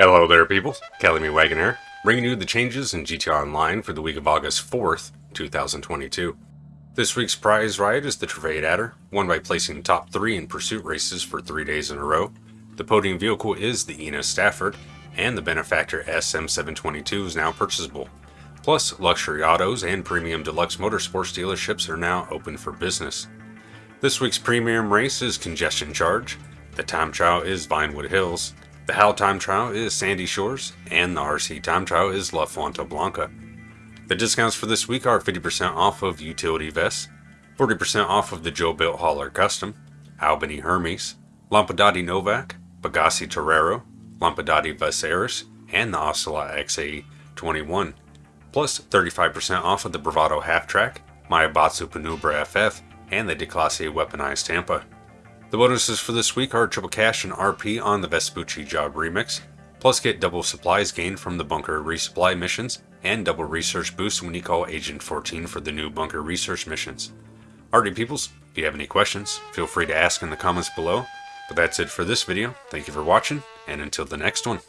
Hello there people, Kelly Wagon here, bringing you the changes in GTA Online for the week of August 4th, 2022. This week's prize ride is the Truffade Adder, won by placing top 3 in pursuit races for 3 days in a row. The podium vehicle is the Enus Stafford, and the Benefactor SM722 is now purchasable. Plus, luxury autos and premium deluxe motorsports dealerships are now open for business. This week's premium race is Congestion Charge, the time trial is Vinewood Hills, the HAL time trial is Sandy Shores, and the RC time trial is La Blanca. The discounts for this week are 50% off of utility vests, 40% off of the JoBuilt Hauler Custom, Albany Hermes, Lampadati Novak, Pegassi Torero, Lampadati Viseris, and the Ocelot XA21, plus 35% off of the Bravado Half Track, Maibatsu Penumbra FF, and the Declasse Weaponized Tampa. The bonuses for this week are triple cash and RP on the Vespucci Job Remix, plus get double supplies gained from the bunker resupply missions, and double research boost when you call Agent 14 for the new bunker research missions. Alrighty peoples, if you have any questions, feel free to ask in the comments below. But that's it for this video, thank you for watching, and until the next one.